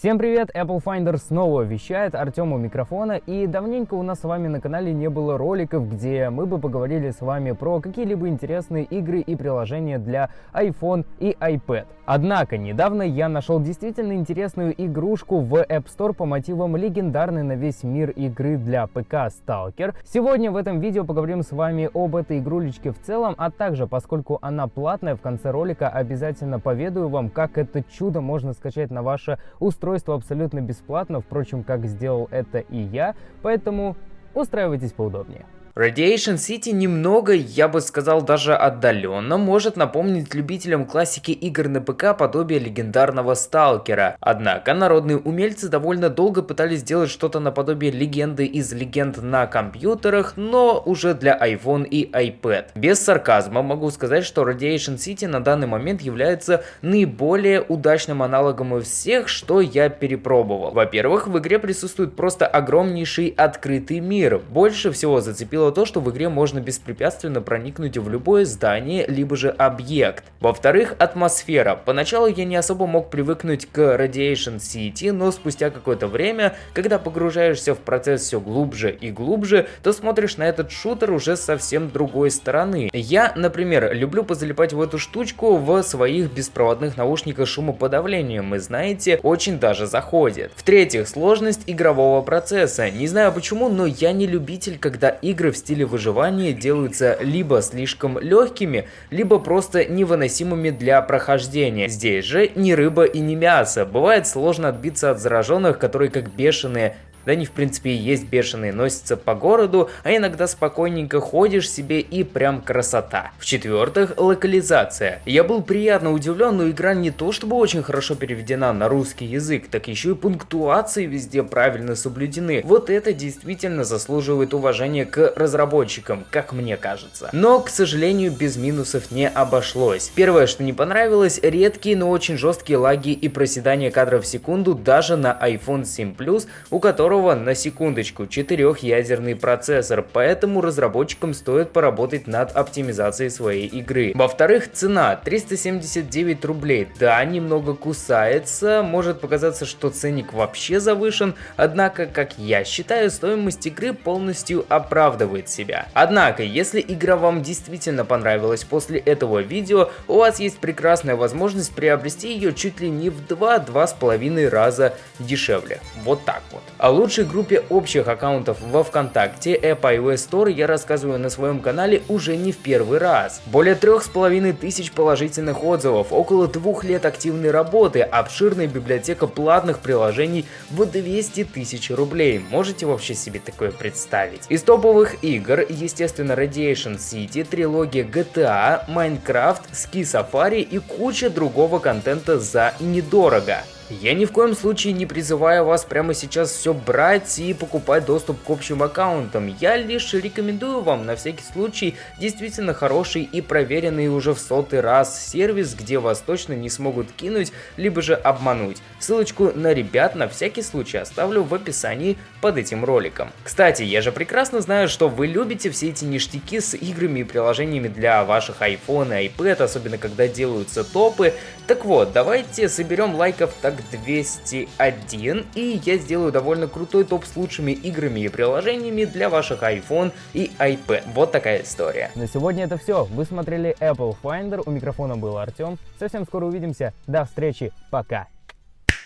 Всем привет! Apple Finder снова вещает, Артем у микрофона, и давненько у нас с вами на канале не было роликов, где мы бы поговорили с вами про какие-либо интересные игры и приложения для iPhone и iPad. Однако, недавно я нашел действительно интересную игрушку в App Store по мотивам легендарной на весь мир игры для ПК Stalker. Сегодня в этом видео поговорим с вами об этой игрулечке в целом, а также, поскольку она платная, в конце ролика обязательно поведаю вам, как это чудо можно скачать на ваше устройство устройство абсолютно бесплатно, впрочем, как сделал это и я, поэтому устраивайтесь поудобнее. Radiation City немного, я бы сказал даже отдаленно, может напомнить любителям классики игр на ПК подобие легендарного Сталкера. Однако народные умельцы довольно долго пытались сделать что-то наподобие легенды из легенд на компьютерах, но уже для iPhone и iPad. Без сарказма могу сказать, что Radiation City на данный момент является наиболее удачным аналогом из всех, что я перепробовал. Во-первых, в игре присутствует просто огромнейший открытый мир. Больше всего зацепил удивило то, что в игре можно беспрепятственно проникнуть в любое здание, либо же объект. Во-вторых, атмосфера. Поначалу я не особо мог привыкнуть к Radiation City, но спустя какое-то время, когда погружаешься в процесс все глубже и глубже, то смотришь на этот шутер уже совсем другой стороны. Я, например, люблю позалипать в эту штучку в своих беспроводных наушниках шумоподавлением, и знаете, очень даже заходит. В-третьих, сложность игрового процесса. Не знаю почему, но я не любитель, когда игры в стиле выживания делаются либо слишком легкими, либо просто невыносимыми для прохождения. Здесь же ни рыба и ни мясо. Бывает сложно отбиться от зараженных, которые как бешеные да они в принципе и есть бешеные, носятся по городу, а иногда спокойненько ходишь себе и прям красота. В-четвертых, локализация. Я был приятно удивлен, но игра не то чтобы очень хорошо переведена на русский язык, так еще и пунктуации везде правильно соблюдены. Вот это действительно заслуживает уважения к разработчикам, как мне кажется. Но, к сожалению, без минусов не обошлось. Первое, что не понравилось, редкие, но очень жесткие лаги и проседания кадров в секунду даже на iPhone 7 Plus, у которого которого, на секундочку, четырехъядерный процессор, поэтому разработчикам стоит поработать над оптимизацией своей игры. Во-вторых, цена 379 рублей. Да, немного кусается, может показаться, что ценник вообще завышен, однако, как я считаю, стоимость игры полностью оправдывает себя. Однако, если игра вам действительно понравилась после этого видео, у вас есть прекрасная возможность приобрести ее чуть ли не в 2-2,5 раза дешевле. Вот так вот. А лучшей группе общих аккаунтов во ВКонтакте App iOS Store я рассказываю на своем канале уже не в первый раз. Более трех с половиной тысяч положительных отзывов, около двух лет активной работы, обширная библиотека платных приложений в 200 тысяч рублей. Можете вообще себе такое представить? Из топовых игр, естественно, Radiation City, трилогия GTA, Minecraft, Ski Safari и куча другого контента за недорого. Я ни в коем случае не призываю вас прямо сейчас все брать и покупать доступ к общим аккаунтам. Я лишь рекомендую вам на всякий случай действительно хороший и проверенный уже в сотый раз сервис, где вас точно не смогут кинуть, либо же обмануть. Ссылочку на ребят на всякий случай оставлю в описании под этим роликом. Кстати, я же прекрасно знаю, что вы любите все эти ништяки с играми и приложениями для ваших iPhone и iPad, особенно когда делаются топы. Так вот, давайте соберем лайков так 201, и я сделаю довольно крутой топ с лучшими играми и приложениями для ваших iPhone и iPad. Вот такая история. На сегодня это все. Вы смотрели Apple Finder, у микрофона был Артем. Совсем скоро увидимся. До встречи, пока.